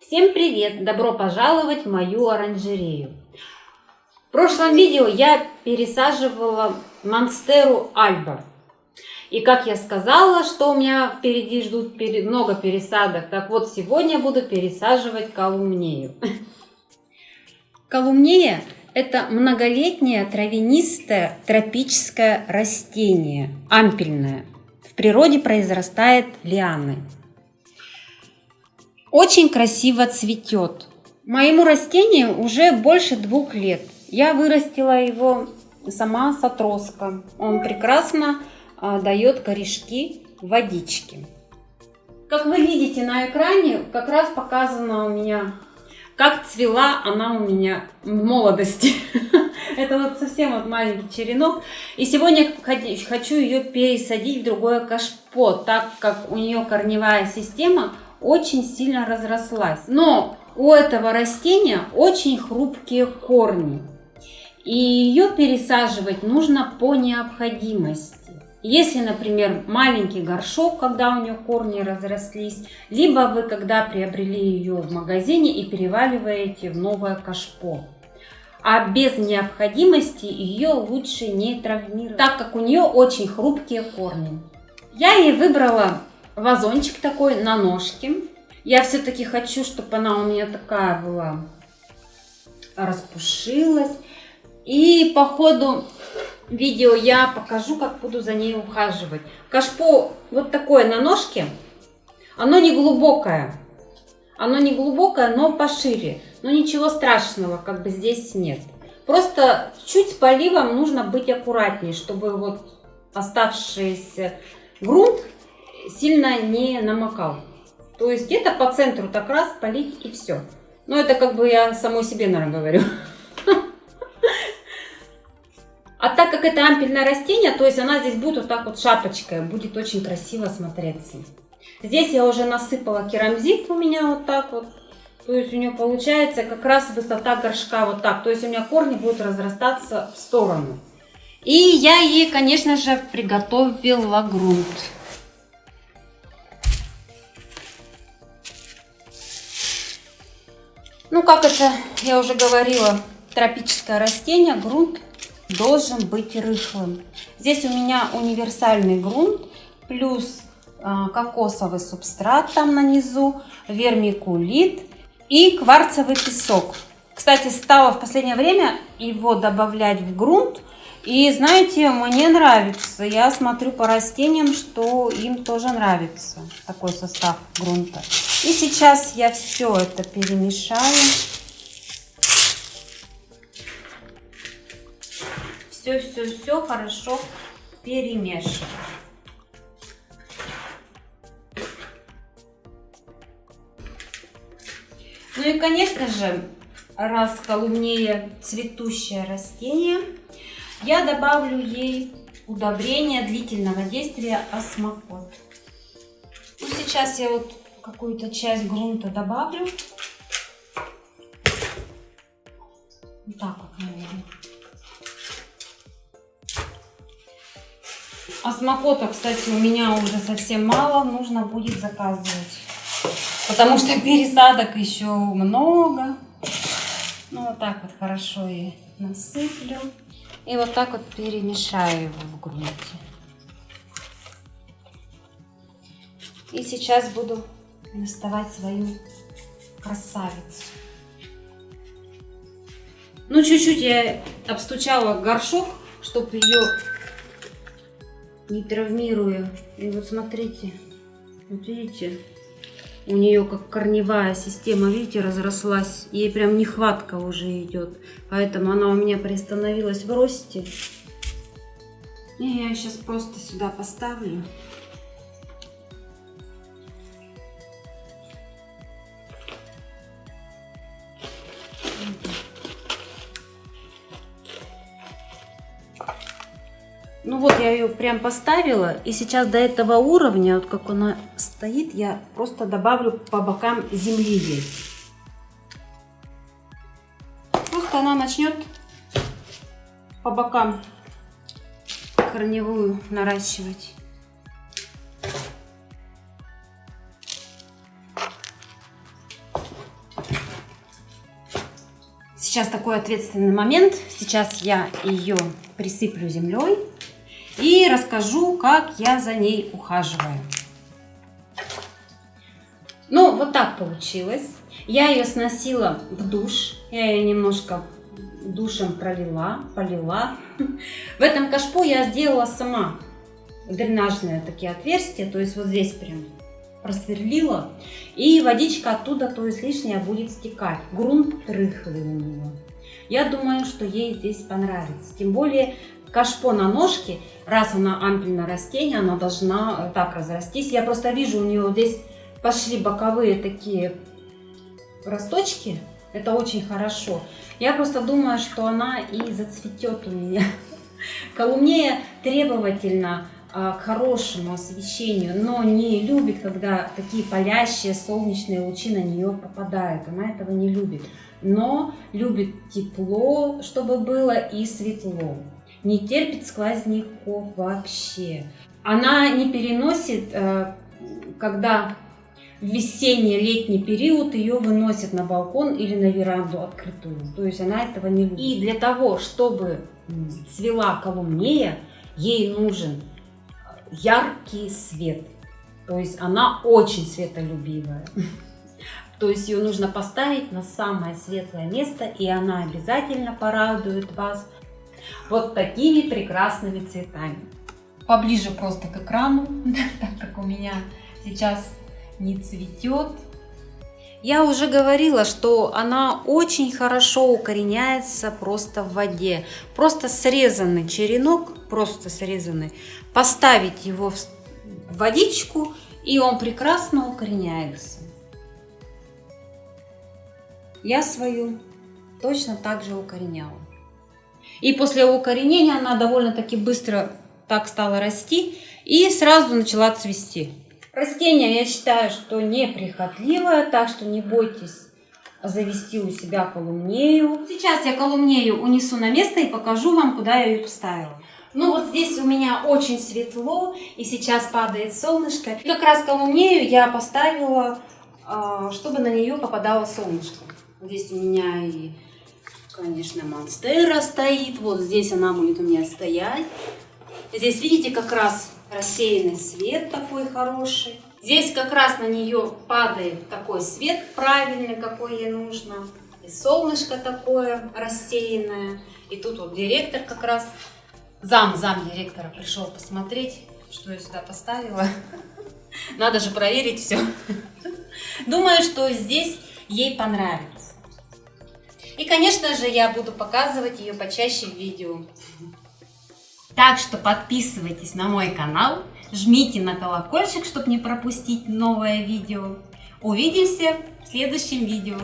Всем привет! Добро пожаловать в мою оранжерею. В прошлом видео я пересаживала монстеру альба. И как я сказала, что у меня впереди ждут много пересадок, так вот сегодня буду пересаживать колумнею. Колумнея – это многолетнее травянистое тропическое растение, ампельное. В природе произрастает лианы. Очень красиво цветет. Моему растению уже больше двух лет. Я вырастила его сама с отростка. Он прекрасно а, дает корешки водички. Как вы видите на экране, как раз показано у меня, как цвела она у меня в молодости. Это вот совсем вот маленький черенок. И сегодня хочу ее пересадить в другое кашпо, так как у нее корневая система очень сильно разрослась. Но у этого растения очень хрупкие корни. И ее пересаживать нужно по необходимости. Если, например, маленький горшок, когда у нее корни разрослись, либо вы когда приобрели ее в магазине и переваливаете в новое кашпо. А без необходимости ее лучше не травмировать, так как у нее очень хрупкие корни. Я ей выбрала вазончик такой на ножке. Я все-таки хочу, чтобы она у меня такая была, распушилась. И по ходу видео я покажу, как буду за ней ухаживать. Кашпо вот такое на ножке, оно не глубокое. Оно не глубокое, но пошире. Но ничего страшного как бы здесь нет. Просто чуть с поливом нужно быть аккуратнее, чтобы вот оставшийся грунт сильно не намокал. То есть где-то по центру так раз полить и все. Но это как бы я самой себе, наверное, говорю. А так как это ампельное растение, то есть она здесь будет вот так вот шапочкой, будет очень красиво смотреться. Здесь я уже насыпала керамзит у меня вот так вот. То есть у нее получается как раз высота горшка вот так. То есть у меня корни будут разрастаться в сторону. И я ей, конечно же, приготовила грунт. Ну, как это я уже говорила, тропическое растение, грунт должен быть рыхлым. Здесь у меня универсальный грунт, плюс э, кокосовый субстрат там на низу, вермикулит и кварцевый песок. Кстати, стала в последнее время его добавлять в грунт. И знаете, мне нравится. Я смотрю по растениям, что им тоже нравится такой состав грунта. И сейчас я все это перемешаю. Все-все-все хорошо перемешиваю. Ну и, конечно же, раз колумнея цветущее растение, я добавлю ей удобрение длительного действия осмокот. Ну, сейчас я вот какую-то часть грунта добавлю. Вот так вот, наверное. Осмокота, кстати, у меня уже совсем мало, нужно будет заказывать. Потому что пересадок еще много. Ну, вот так вот хорошо и насыплю. И вот так вот перемешаю его в грунте. И сейчас буду доставать свою красавицу. Ну, чуть-чуть я обстучала горшок, чтобы ее не травмируя. И вот смотрите, вот видите, у нее как корневая система, видите, разрослась. Ей прям нехватка уже идет. Поэтому она у меня приостановилась в росте. И я сейчас просто сюда поставлю. Ну вот я ее прям поставила. И сейчас до этого уровня, вот как она стоит, я просто добавлю по бокам земли здесь. Просто она начнет по бокам корневую наращивать. Сейчас такой ответственный момент. Сейчас я ее присыплю землей и расскажу, как я за ней ухаживаю. Ну, вот так получилось. Я ее сносила в душ. Я ее немножко душем пролила, полила. В этом кашпо я сделала сама дренажные такие отверстия. То есть вот здесь прям просверлила. И водичка оттуда, то есть лишняя, будет стекать. Грунт рыхлый у нее. Я думаю, что ей здесь понравится. Тем более кашпо на ножке, раз она ампельное растение, она должна так разрастись. Я просто вижу, у нее здесь пошли боковые такие росточки. Это очень хорошо. Я просто думаю, что она и зацветет у меня. Колумнея требовательна а, к хорошему освещению, но не любит, когда такие палящие солнечные лучи на нее попадают. Она этого не любит. Но любит тепло, чтобы было, и светло. Не терпит сквозняков вообще. Она не переносит, э, когда в весенний-летний период ее выносят на балкон или на веранду открытую. То есть она этого не любит. И для того, чтобы цвела колумнея, ей нужен яркий свет. То есть она очень светолюбивая. То есть ее нужно поставить на самое светлое место, и она обязательно порадует вас вот такими прекрасными цветами. Поближе просто к экрану, так как у меня сейчас не цветет. Я уже говорила, что она очень хорошо укореняется просто в воде. Просто срезанный черенок, просто срезанный, поставить его в водичку, и он прекрасно укореняется. Я свою точно так же укореняла. И после укоренения она довольно-таки быстро так стала расти и сразу начала цвести. Растение, я считаю, что неприхотливое, так что не бойтесь завести у себя колумнею. Сейчас я колумнею унесу на место и покажу вам, куда я ее поставила. Ну вот здесь у меня очень светло, и сейчас падает солнышко. И как раз колумнею я поставила, а, чтобы на нее попадало солнышко. Здесь у меня и, конечно, монстера стоит. Вот здесь она будет у меня стоять. Здесь, видите, как раз рассеянный свет такой хороший. Здесь как раз на нее падает такой свет правильный, какой ей нужно. И солнышко такое рассеянное. И тут вот директор как раз, зам, зам директора пришел посмотреть, что я сюда поставила. Надо же проверить все. Думаю, что здесь ей понравится. И, конечно же, я буду показывать ее почаще в видео. Так что подписывайтесь на мой канал, жмите на колокольчик, чтобы не пропустить новое видео. Увидимся в следующем видео.